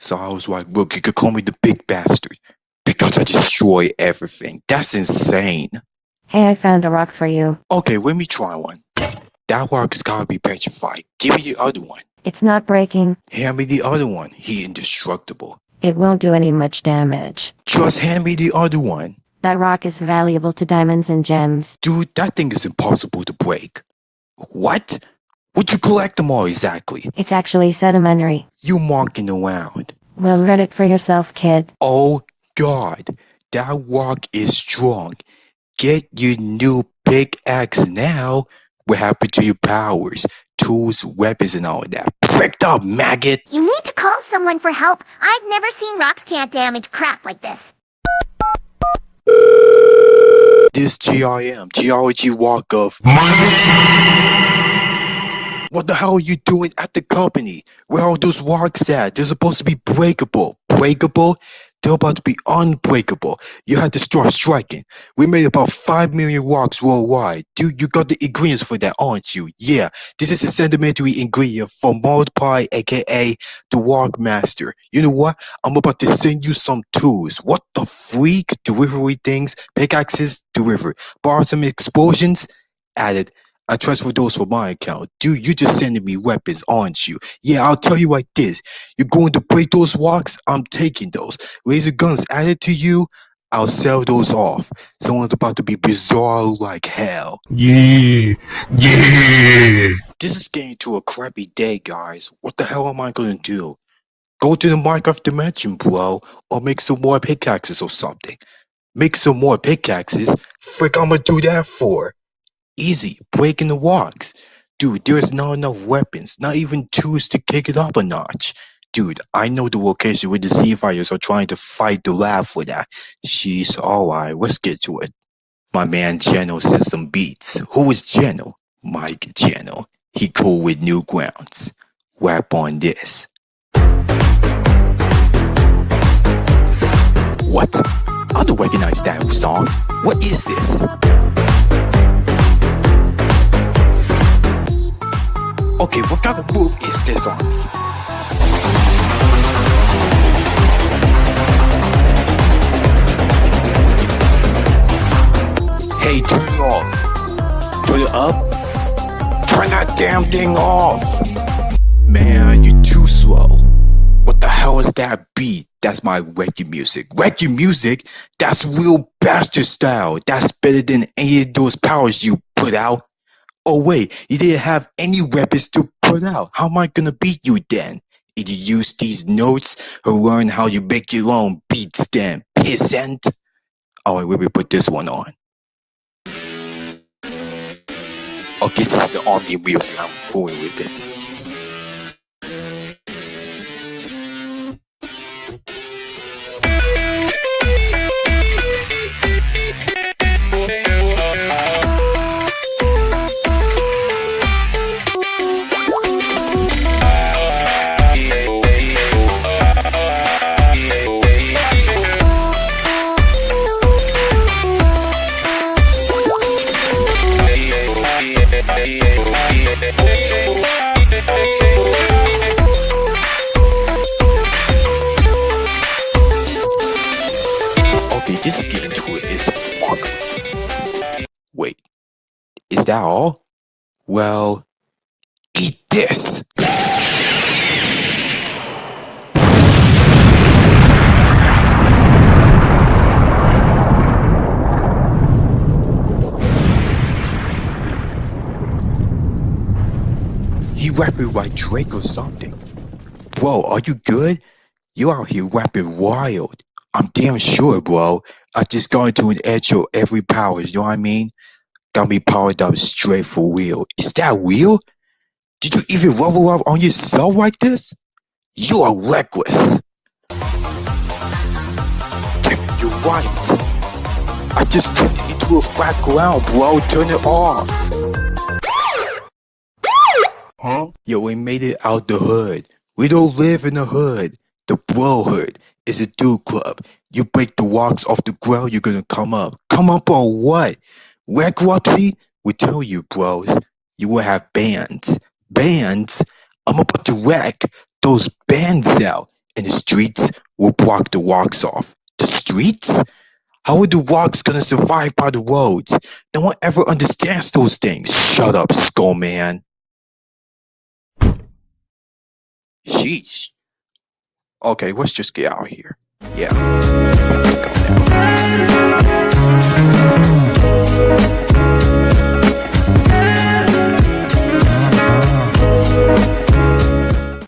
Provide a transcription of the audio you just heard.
So I was like, look, you could call me the big bastard. Because I destroy everything. That's insane. Hey, I found a rock for you. Okay, let me try one. That rock's gotta be petrified. Give me the other one. It's not breaking. Hand me the other one. He indestructible. It won't do any much damage. Just hand me the other one. That rock is valuable to diamonds and gems. Dude, that thing is impossible to break. What? Would you collect them all exactly? It's actually sedimentary. You marking around. Well, read it for yourself, kid. Oh god, that rock is strong. Get your new pickaxe now. What happened to your powers, tools, weapons, and all that? Pricked up, maggot! You need to call someone for help. I've never seen rocks can't damage crap like this. This GIM, Geology Walk of. What the hell are you doing at the company? Where are those rocks at? They're supposed to be breakable. Breakable? They're about to be unbreakable. You had to start striking. We made about 5 million rocks worldwide. Dude, you got the ingredients for that, aren't you? Yeah, this is a sedimentary ingredient from pie, aka the Rock Master. You know what? I'm about to send you some tools. What the freak? Delivery things, pickaxes, delivery. Bar some explosions, added. I transfer those for my account. Dude, you just sending me weapons, aren't you? Yeah, I'll tell you like this. You're going to break those rocks? I'm taking those. Laser guns added to you? I'll sell those off. Someone's about to be bizarre like hell. Yeah, yeah. This is getting to a crappy day, guys. What the hell am I gonna do? Go to the Minecraft dimension, bro, or make some more pickaxes or something. Make some more pickaxes? Frick, I'm gonna do that for? Easy, breaking the rocks. Dude, there's not enough weapons, not even tools to kick it up a notch. Dude, I know the location where the Sea Fighters are trying to fight the lab for that. She's alright, let's get to it. My man says some beats. Who is Geno? Mike Geno. He cool with new grounds. Rap on this. What? I don't recognize that song. What is this? Is me? Hey, turn it off. Turn it up. Turn that damn thing off. Man, you're too slow. What the hell is that beat? That's my reggae music. Reggae music? That's real bastard style. That's better than any of those powers you put out. Oh wait, you didn't have any weapons to out. How am I gonna beat you then? Did you use these notes or learn how you make your own beats then, pissant? Oh, Alright, let me put this one on. Okay, this is the army music. I'm fooling with it. Fuck. Wait, is that all? Well, eat this. He rapping like Drake or something. Bro, are you good? You out here rapping wild. I'm damn sure, bro. I just got into an edge of every power, you know what I mean? Got me powered up straight for real. Is that real? Did you even level up on yourself like this? You are reckless. Damn you're right. I just turned it into a flat ground, bro. Turn it off. Huh? Yo, we made it out the hood. We don't live in the hood. The bro hood is a dude club. You break the rocks off the ground, you're gonna come up. Come up on what? Wreck Roxy? We tell you, bros, you will have bands. Bands? I'm about to wreck those bands out. and the streets will block the rocks off. The streets? How are the rocks gonna survive by the roads? No one ever understands those things. Shut up, skull man. Sheesh. Okay, let's just get out of here. Yeah.